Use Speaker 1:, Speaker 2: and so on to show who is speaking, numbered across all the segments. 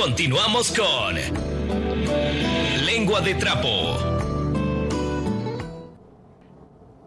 Speaker 1: Continuamos con Lengua de Trapo.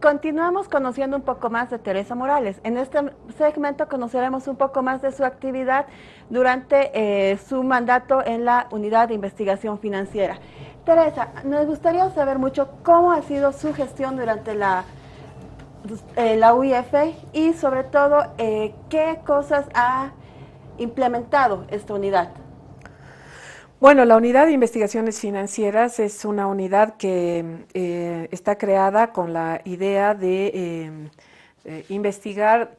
Speaker 2: Continuamos conociendo un poco más de Teresa Morales. En este segmento conoceremos un poco más de su actividad durante eh, su mandato en la Unidad de Investigación Financiera. Teresa, nos gustaría saber mucho cómo ha sido su gestión durante la, eh, la UIF y sobre todo eh, qué cosas ha implementado esta unidad.
Speaker 3: Bueno, la unidad de investigaciones financieras es una unidad que eh, está creada con la idea de investigar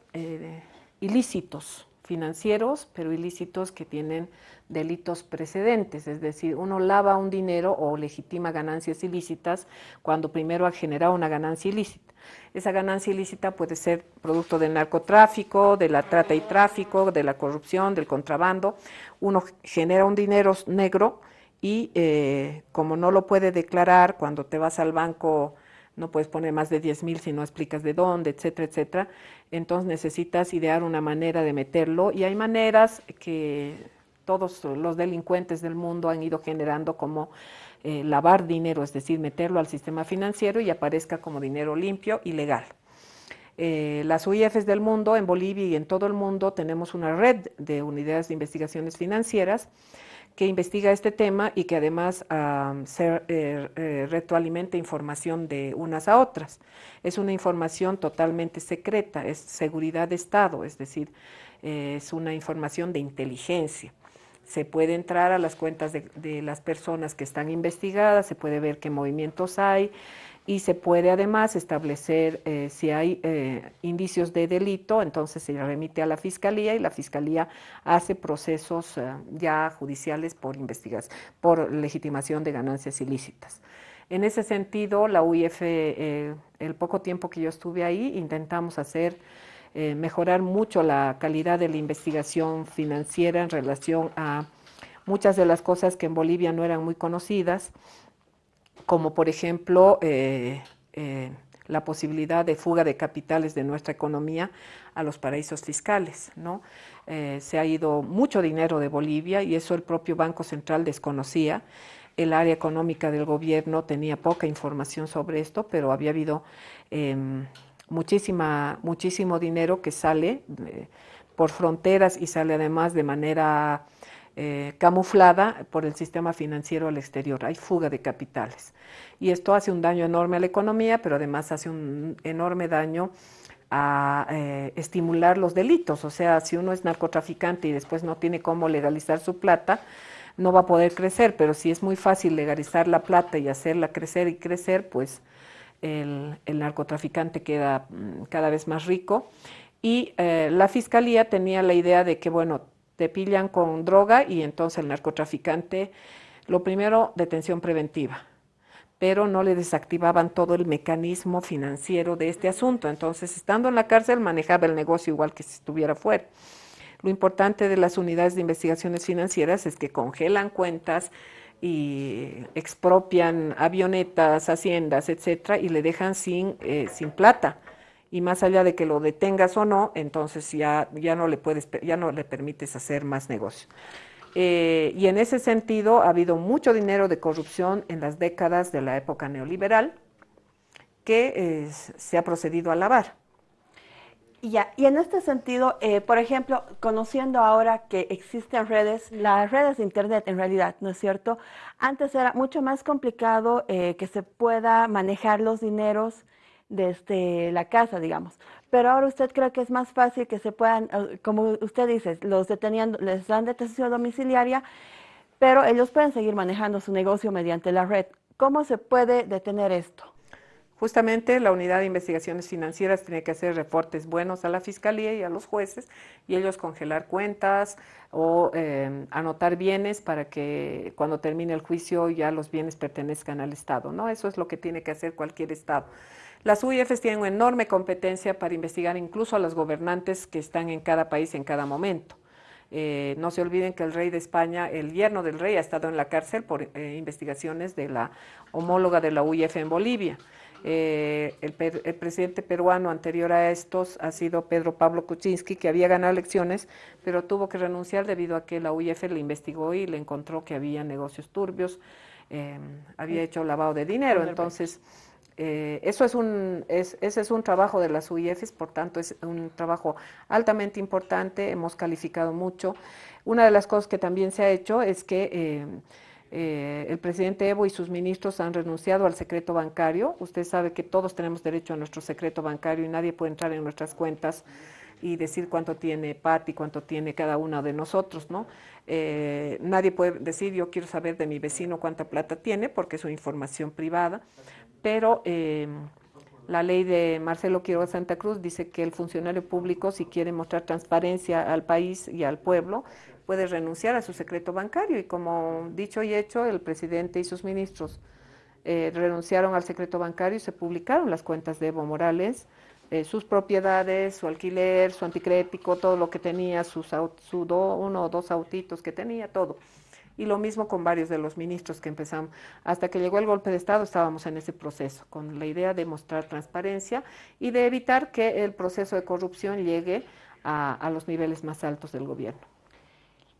Speaker 3: ilícitos financieros, pero ilícitos que tienen delitos precedentes, es decir, uno lava un dinero o legitima ganancias ilícitas cuando primero ha generado una ganancia ilícita. Esa ganancia ilícita puede ser producto del narcotráfico, de la trata y tráfico, de la corrupción, del contrabando. Uno genera un dinero negro y eh, como no lo puede declarar cuando te vas al banco no puedes poner más de 10 mil si no explicas de dónde, etcétera, etcétera. Entonces necesitas idear una manera de meterlo y hay maneras que todos los delincuentes del mundo han ido generando como eh, lavar dinero, es decir, meterlo al sistema financiero y aparezca como dinero limpio y legal. Eh, las UIFs del mundo, en Bolivia y en todo el mundo, tenemos una red de unidades de investigaciones financieras que investiga este tema y que además se eh, retroalimenta información de unas a otras. Es una información totalmente secreta, es seguridad de Estado, es decir, es una información de inteligencia se puede entrar a las cuentas de, las personas que están investigadas, se puede ver qué movimientos hay y se puede además establecer eh, si hay eh, indicios de delito, entonces se remite a la Fiscalía y la Fiscalía hace procesos eh, ya judiciales por investigación, por legitimación de ganancias ilícitas. En ese sentido, la UIF, el poco tiempo que yo estuve ahí, intentamos hacer mejorar mucho la calidad de la investigación financiera en relación a muchas de las cosas que en Bolivia no eran muy conocidas, como por ejemplo eh, eh, la posibilidad de fuga de capitales de nuestra economía a los paraísos fiscales. ¿no? se ha ido mucho dinero de Bolivia y eso el propio Banco Central desconocía. El área económica del gobierno tenía poca información sobre esto, pero había habido em, muchísima, muchísimo dinero que sale eh, por fronteras y sale además de manera eh, camuflada por el sistema financiero al exterior. Hay fuga de capitales. Y esto hace un daño enorme a la economía, pero además hace un enorme daño a eh, estimular los delitos. O sea, si uno es narcotraficante y después no tiene cómo legalizar su plata, no va a poder crecer, pero si es muy fácil legalizar la plata y hacerla crecer y crecer, pues el, narcotraficante queda mm, cada vez más rico. Y eh, la fiscalía tenía la idea de que, bueno, te pillan con droga y entonces el narcotraficante, lo primero, detención preventiva, pero no le desactivaban todo el mecanismo financiero de este asunto. Entonces, estando en la cárcel, manejaba el negocio igual que si estuviera fuera. Lo importante de las unidades de investigaciones financieras es que congelan cuentas, y expropian avionetas, haciendas, etcétera, y le dejan sin, eh, sin plata. Y más allá de que lo detengas o no, entonces ya, ya, no, le puedes, ya no le permites hacer más negocio. Eh, y en ese sentido ha habido mucho dinero de corrupción en las décadas de la época neoliberal que se ha procedido a lavar.
Speaker 2: Ya, y en este sentido, eh, por ejemplo, conociendo ahora que existen redes, las redes de Internet en realidad, ¿no es cierto? Antes era mucho más complicado eh, que se pueda manejar los dineros desde la casa, digamos. Pero ahora usted cree que es más fácil que se puedan, eh, como usted dice, los detenían, les dan detención domiciliaria, pero ellos pueden seguir manejando su negocio mediante la red. ¿Cómo se puede detener esto?
Speaker 3: Justamente la unidad de investigaciones financieras tiene que hacer reportes buenos a la fiscalía y a los jueces y ellos congelar cuentas o em, anotar bienes para que cuando termine el juicio ya los bienes pertenezcan al Estado. ¿no? Eso es lo que tiene que hacer cualquier Estado. Las UIFs tienen una enorme competencia para investigar incluso a los gobernantes que están en cada país en cada momento. Eh, no se olviden que el rey de España, el yerno del rey, ha estado en la cárcel por eh, investigaciones de la homóloga de la UIF en Bolivia. Eh, el, el, presidente peruano anterior a estos ha sido Pedro Pablo Kuczynski, que había ganado elecciones, pero tuvo que renunciar debido a que la UIF le investigó y le encontró que había negocios turbios, eh, había hecho lavado de dinero. Entonces, eh, eso es un, es, ese es un trabajo de las UIFs, por tanto es un trabajo altamente importante, hemos calificado mucho. Una de las cosas que también se ha hecho es que eh, eh, el presidente Evo y sus ministros han renunciado al secreto bancario. Usted sabe que todos tenemos derecho a nuestro secreto bancario y nadie puede entrar en nuestras cuentas y decir cuánto tiene Patti, cuánto tiene cada uno de nosotros, ¿no? nadie puede decir yo quiero saber de mi vecino cuánta plata tiene porque es una información privada pero eh, la ley de Marcelo Quiroga Santa Cruz dice que el funcionario público, si quiere mostrar transparencia al país y al pueblo, puede renunciar a su secreto bancario. Y como dicho y hecho, el presidente y sus ministros eh, renunciaron al secreto bancario y se publicaron las cuentas de Evo Morales, eh, sus propiedades, su alquiler, su anticrético, todo lo que tenía, sus, su uno o dos autitos que tenía, todo y lo mismo con varios de los ministros que empezamos. Hasta que llegó el golpe de Estado estábamos en ese proceso, con la idea de mostrar transparencia y de evitar que el proceso de corrupción llegue a, los niveles más altos del gobierno.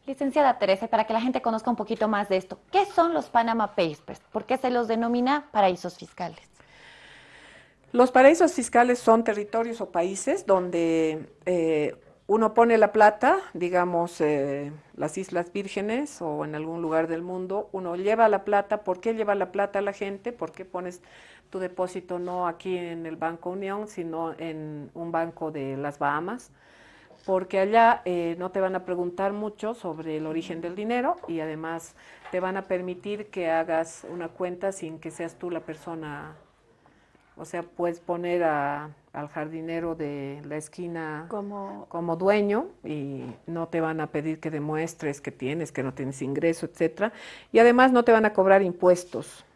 Speaker 4: Licenciada Teresa, para que la gente conozca un poquito más de esto, ¿qué son los Panama Papers? ¿Por qué se los denomina paraísos fiscales?
Speaker 3: Los paraísos fiscales son territorios o países donde eh, uno pone la plata, digamos, eh, las Islas Vírgenes o en algún lugar del mundo, uno lleva la plata, ¿por qué lleva la plata a la gente? ¿Por qué pones tu depósito no aquí en el Banco Unión, sino en un banco de las Bahamas? Porque allá eh, no te van a preguntar mucho sobre el origen del dinero y además te van a permitir que hagas una cuenta sin que seas tú la persona o sea, puedes poner al jardinero de la esquina como, como dueño y no te van a pedir que demuestres que tienes, que no tienes ingreso, etcétera. Y además no te van a cobrar impuestos.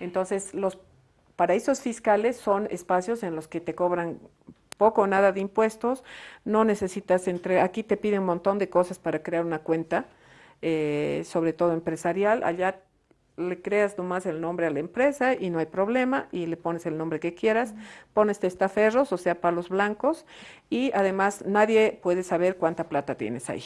Speaker 3: Entonces, los paraísos fiscales son espacios en los que te cobran poco o nada de impuestos, no necesitas entre, aquí te piden un montón de cosas para crear una cuenta, eh, sobre todo empresarial, allá le creas nomás el nombre a la empresa y no hay problema y le pones el nombre que quieras, pones testaferros, o sea, palos blancos y además nadie puede saber cuánta plata tienes ahí.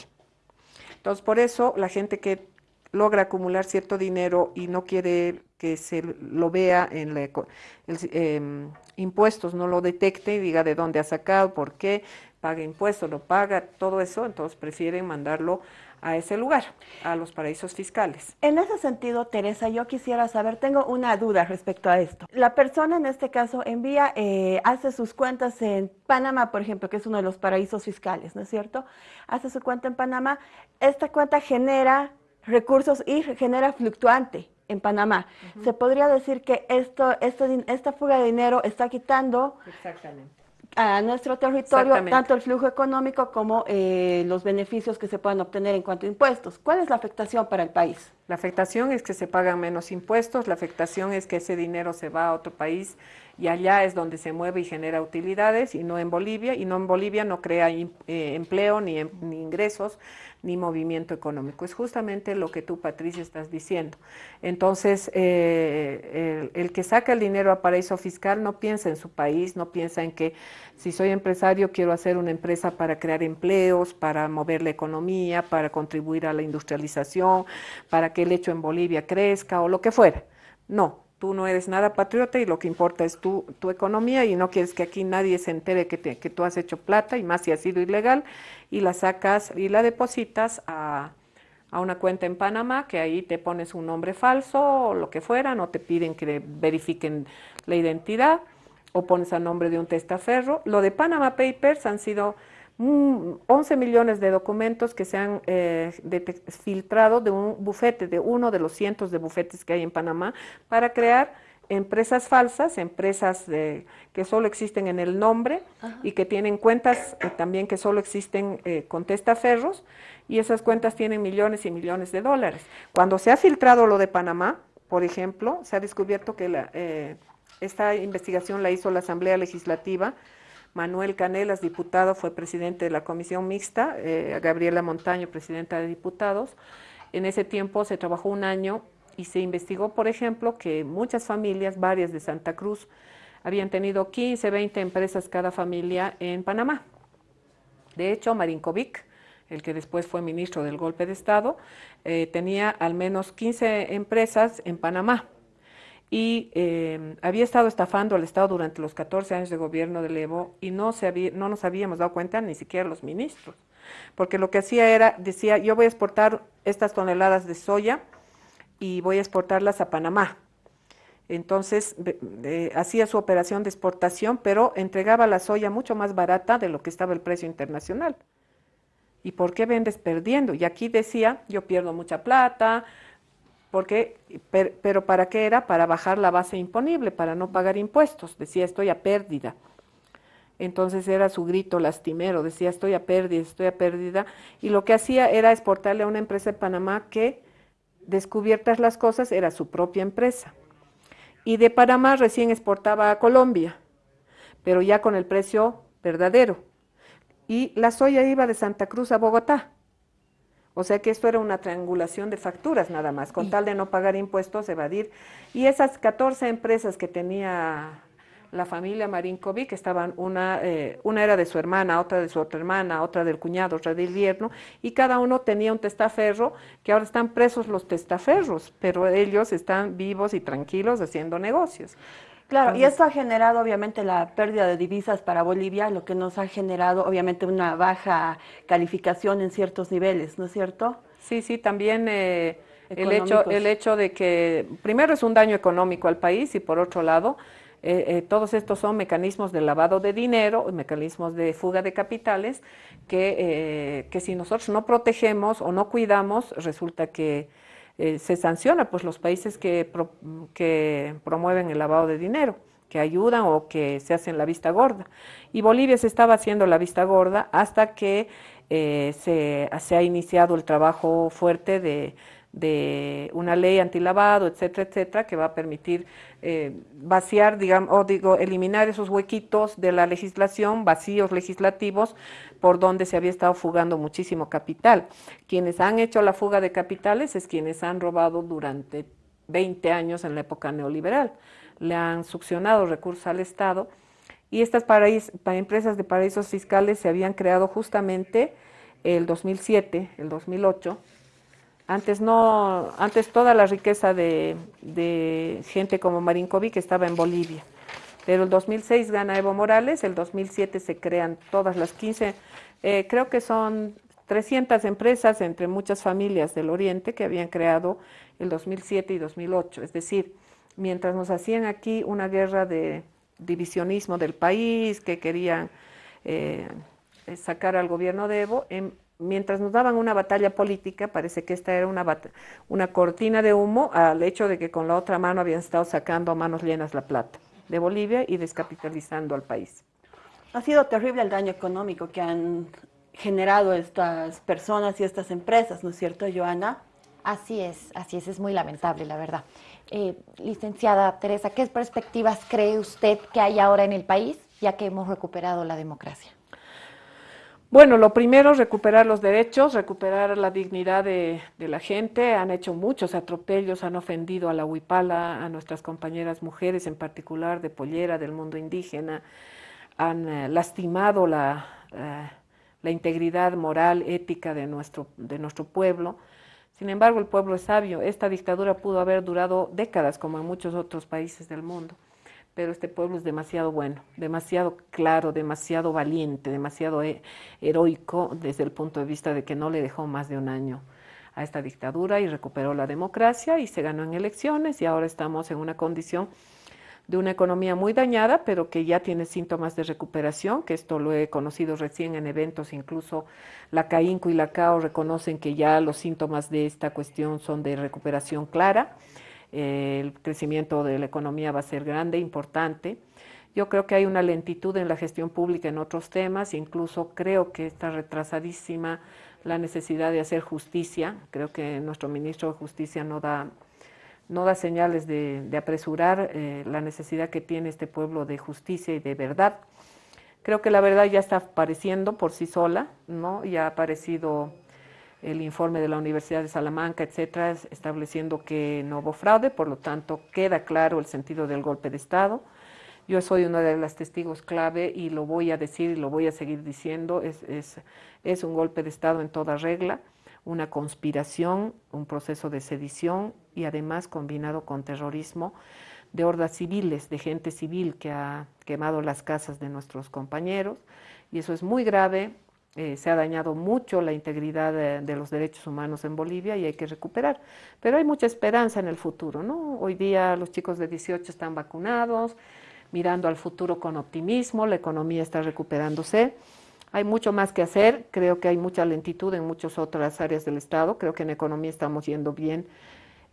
Speaker 3: Entonces, por eso la gente que logra acumular cierto dinero y no quiere que se lo vea en la, em, impuestos, no lo detecte y diga de dónde ha sacado, por qué, paga impuestos, lo paga, todo eso, entonces prefieren mandarlo a ese lugar, a los paraísos fiscales.
Speaker 2: En ese sentido, Teresa, yo quisiera saber, tengo una duda respecto a esto. La persona en este caso envía, eh, hace sus cuentas en Panamá, por ejemplo, que es uno de los paraísos fiscales, ¿no es cierto? Hace su cuenta en Panamá, esta cuenta genera recursos y genera fluctuante en Panamá. Se podría decir que esto, esto, esta fuga de dinero está quitando
Speaker 3: Exactamente
Speaker 2: a nuestro territorio tanto el flujo económico como eh, los beneficios que se puedan obtener en cuanto a impuestos. ¿Cuál es la afectación para el país?
Speaker 3: La afectación es que se pagan menos impuestos, la afectación es que ese dinero se va a otro país y allá es donde se mueve y genera utilidades y no en Bolivia, y no en Bolivia no crea eh, empleo ni, ni, ingresos ni movimiento económico. Es justamente lo que tú, Patricia, estás diciendo. Entonces, eh, el, el, que saca el dinero a paraíso fiscal no piensa en su país, no piensa en que si soy empresario quiero hacer una empresa para crear empleos, para mover la economía, para contribuir a la industrialización, para que el hecho en Bolivia crezca o lo que fuera. No, tú no eres nada patriota y lo que importa es tu, tu economía y no quieres que aquí nadie se entere que, que tú has hecho plata y más si ha sido ilegal y la sacas y la depositas a, a, una cuenta en Panamá que ahí te pones un nombre falso o lo que fuera, no te piden que verifiquen la identidad o pones a nombre de un testaferro. Lo de Panama Papers han sido 11 millones de documentos que se han eh, filtrado de un bufete, de uno de los cientos de bufetes que hay en Panamá, para crear empresas falsas, empresas que solo existen en el nombre y que tienen cuentas eh, también que solo existen eh, con testaferros y esas cuentas tienen millones y millones de dólares. Cuando se ha filtrado lo de Panamá, por ejemplo, se ha descubierto que esta investigación la hizo la Asamblea Legislativa Manuel Canelas, diputado, fue presidente de la comisión mixta, eh, Gabriela Montaño, presidenta de diputados. En ese tiempo se trabajó un año y se investigó, por ejemplo, que muchas familias, varias de Santa Cruz, habían tenido 15, 20 empresas cada familia en Panamá. De hecho, Marinkovic, el que después fue ministro del golpe de Estado, eh, tenía al menos 15 empresas en Panamá y eh, había estado estafando al Estado durante los 14 años de gobierno de Evo y no, se había, no nos habíamos dado cuenta ni siquiera los ministros, porque lo que hacía era, decía, yo voy a exportar estas toneladas de soya y voy a exportarlas a Panamá. Entonces hacía su operación de exportación, pero entregaba la soya mucho más barata de lo que estaba el precio internacional. ¿Y por qué vendes perdiendo? Y aquí decía, yo pierdo mucha plata, porque, pero ¿para qué era? Para bajar la base imponible, para no pagar impuestos. Decía, estoy a pérdida. Entonces era su grito lastimero, decía, estoy a pérdida, estoy a pérdida. Y lo que hacía era exportarle a una empresa de Panamá que, descubiertas las cosas, era su propia empresa. Y de Panamá recién exportaba a Colombia, pero ya con el precio verdadero y la soya iba de Santa Cruz a Bogotá. O sea que esto era una triangulación de facturas nada más, con tal de no pagar impuestos, evadir. Y esas 14 empresas que tenía la familia Marinkovic, estaban, una, eh, una era de su hermana, otra de su otra hermana, otra del cuñado, otra del yerno, y cada uno tenía un testaferro, que ahora están presos los testaferros, pero ellos están vivos y tranquilos haciendo negocios.
Speaker 2: Claro, y esto ha generado obviamente la pérdida de divisas para Bolivia, lo que nos ha generado obviamente una baja calificación en ciertos niveles, ¿no es cierto?
Speaker 3: Sí, sí, también eh, el, hecho, el hecho de que primero es un daño económico al país y por otro lado, eh, eh, todos estos son mecanismos de lavado de dinero, mecanismos de fuga de capitales, que, que si nosotros no protegemos o no cuidamos, resulta que eh, se sanciona pues los países que, que promueven el lavado de dinero, que ayudan o que se hacen la vista gorda. Y Bolivia se estaba haciendo la vista gorda hasta que eh, se, se, ha iniciado el trabajo fuerte de de una ley antilavado, etcétera, etcétera, que va a permitir eh, vaciar, digamos, o digo, eliminar esos huequitos de la legislación, vacíos legislativos, por donde se había estado fugando muchísimo capital. Quienes han hecho la fuga de capitales es quienes han robado durante 20 años en la época neoliberal. Le han succionado recursos al Estado y estas empresas de paraísos fiscales se habían creado justamente el 2007, el 2008, antes no, antes toda la riqueza de, gente como Marinkovic estaba en Bolivia. Pero el 2006 gana Evo Morales, el 2007 se crean todas las 15, eh, creo que son 300 empresas entre muchas familias del Oriente que habían creado el 2007 y 2008. Es decir, mientras nos hacían aquí una guerra de divisionismo del país, que querían eh, sacar al gobierno de Evo, en, mientras nos daban una batalla política, parece que esta era una, una cortina de humo al hecho de que con la otra mano habían estado sacando a manos llenas la plata de Bolivia y descapitalizando al país.
Speaker 2: Ha sido terrible el daño económico que han generado estas personas y estas empresas, ¿no es cierto, Joana?
Speaker 4: Así es, así es, es muy lamentable, la verdad. Eh, licenciada Teresa, ¿qué perspectivas cree usted que hay ahora en el país, ya que hemos recuperado la democracia?
Speaker 3: Bueno, lo primero es recuperar los derechos, recuperar la dignidad de, la gente. Han hecho muchos atropellos, han ofendido a la huipala, a nuestras compañeras mujeres, en particular de pollera, del mundo indígena. Han eh, lastimado la, eh, la, integridad moral, ética de nuestro, de nuestro pueblo. Sin embargo, el pueblo es sabio. Esta dictadura pudo haber durado décadas, como en muchos otros países del mundo pero este pueblo es demasiado bueno, demasiado claro, demasiado valiente, demasiado heroico desde el punto de vista de que no le dejó más de un año a esta dictadura y recuperó la democracia y se ganó en elecciones y ahora estamos en una condición de una economía muy dañada, pero que ya tiene síntomas de recuperación, que esto lo he conocido recién en eventos, incluso la CAINCO y la CAO reconocen que ya los síntomas de esta cuestión son de recuperación clara el crecimiento de la economía va a ser grande, importante. Yo creo que hay una lentitud en la gestión pública en otros temas, incluso creo que está retrasadísima la necesidad de hacer justicia. Creo que nuestro ministro de Justicia no da, no da señales de, apresurar eh, la necesidad que tiene este pueblo de justicia y de verdad. Creo que la verdad ya está apareciendo por sí sola, ¿no? Ya ha aparecido el informe de la Universidad de Salamanca, etcétera, estableciendo que no hubo fraude, por lo tanto queda claro el sentido del golpe de Estado. Yo soy una de las testigos clave y lo voy a decir y lo voy a seguir diciendo, es, es, es un golpe de Estado en toda regla, una conspiración, un proceso de sedición y además combinado con terrorismo de hordas civiles, de gente civil que ha quemado las casas de nuestros compañeros y eso es muy grave, eh, se ha dañado mucho la integridad de, de, los derechos humanos en Bolivia y hay que recuperar. Pero hay mucha esperanza en el futuro, ¿no? Hoy día los chicos de 18 están vacunados, mirando al futuro con optimismo, la economía está recuperándose. Hay mucho más que hacer, creo que hay mucha lentitud en muchas otras áreas del Estado, creo que en economía estamos yendo bien,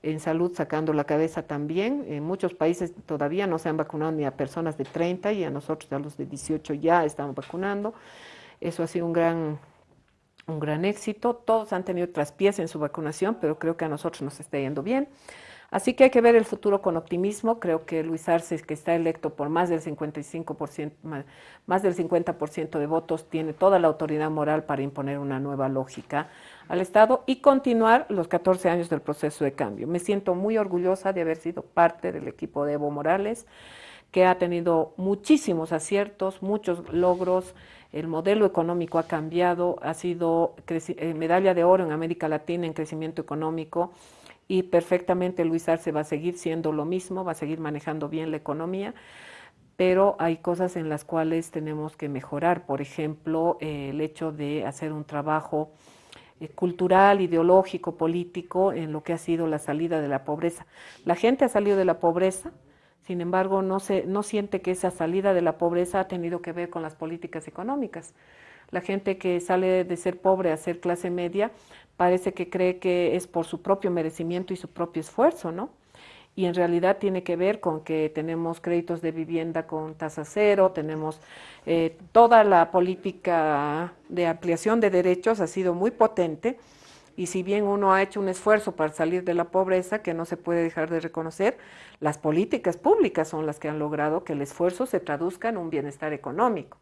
Speaker 3: en salud sacando la cabeza también. En muchos países todavía no se han vacunado ni a personas de 30 y a nosotros, a los de 18, ya estamos vacunando. Eso ha sido un gran, un gran éxito. Todos han tenido traspiés en su vacunación, pero creo que a nosotros nos está yendo bien. Así que hay que ver el futuro con optimismo. Creo que Luis Arce, que está electo por más del 55%, más, más del 50% de votos, tiene toda la autoridad moral para imponer una nueva lógica al Estado y continuar los 14 años del proceso de cambio. Me siento muy orgullosa de haber sido parte del equipo de Evo Morales, que ha tenido muchísimos aciertos, muchos logros el modelo económico ha cambiado, ha sido eh, medalla de oro en América Latina en crecimiento económico y perfectamente Luis Arce va a seguir siendo lo mismo, va a seguir manejando bien la economía, pero hay cosas en las cuales tenemos que mejorar, por ejemplo, eh, el hecho de hacer un trabajo eh, cultural, ideológico, político en lo que ha sido la salida de la pobreza. La gente ha salido de la pobreza, sin embargo, no, se, no siente que esa salida de la pobreza ha tenido que ver con las políticas económicas. La gente que sale de ser pobre a ser clase media parece que cree que es por su propio merecimiento y su propio esfuerzo, ¿no? Y en realidad tiene que ver con que tenemos créditos de vivienda con tasa cero, tenemos eh, toda la política de ampliación de derechos ha sido muy potente y si bien uno ha hecho un esfuerzo para salir de la pobreza, que no se puede dejar de reconocer, las políticas públicas son las que han logrado que el esfuerzo se traduzca en un bienestar económico.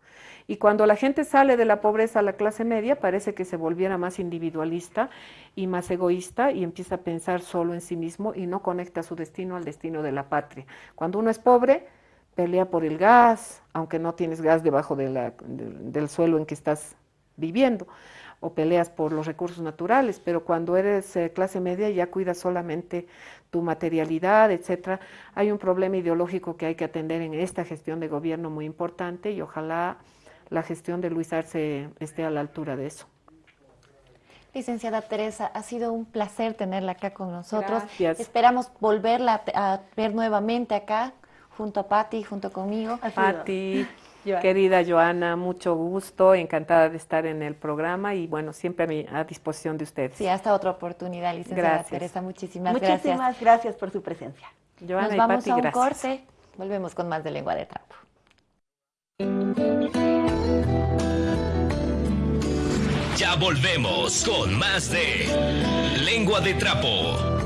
Speaker 3: Y cuando la gente sale de la pobreza a la clase media, parece que se volviera más individualista y más egoísta y empieza a pensar solo en sí mismo y no conecta su destino al destino de la patria. Cuando uno es pobre, pelea por el gas, aunque no tienes gas debajo del suelo en que estás viviendo o peleas por los recursos naturales, pero cuando eres eh, clase media ya cuidas solamente tu materialidad, etcétera. Hay un problema ideológico que hay que atender en esta gestión de gobierno muy importante y ojalá la gestión de Luis Arce esté a la altura de eso.
Speaker 4: Licenciada Teresa, ha sido un placer tenerla acá con nosotros.
Speaker 3: Gracias.
Speaker 4: Esperamos volverla a ver nuevamente acá, junto a Patti, junto conmigo.
Speaker 3: Patti, Querida Joana, mucho gusto, encantada de estar en el programa y bueno, siempre a, mi, a disposición de ustedes.
Speaker 4: Sí, hasta otra oportunidad, licenciada
Speaker 3: gracias.
Speaker 4: Teresa, muchísimas,
Speaker 2: muchísimas
Speaker 4: gracias.
Speaker 2: Muchísimas gracias por su presencia.
Speaker 3: Joana
Speaker 4: Nos
Speaker 3: y
Speaker 4: vamos
Speaker 3: Patti,
Speaker 4: a un
Speaker 3: gracias.
Speaker 4: corte, volvemos con más de Lengua de Trapo.
Speaker 1: Ya volvemos con más de Lengua de Trapo.